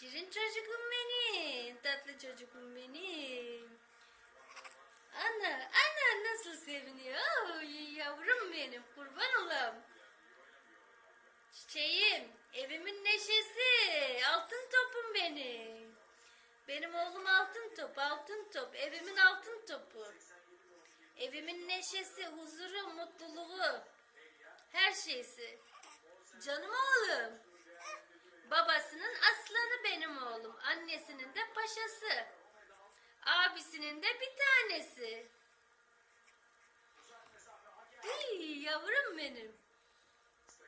Şirin çocukum benim. Tatlı çocukum benim. Ana, ana nasıl seviniyor. Yavrum benim. Kurban olam. Çiçeğim, evimin neşesi. Altın topum benim. Benim oğlum altın top, altın top. Evimin altın topu. Evimin neşesi, huzuru, mutluluğu. Her şeysi. Canım oğlum. Oğlum. Annesinin de paşası. Abisinin de bir tanesi. Hey, yavrum benim.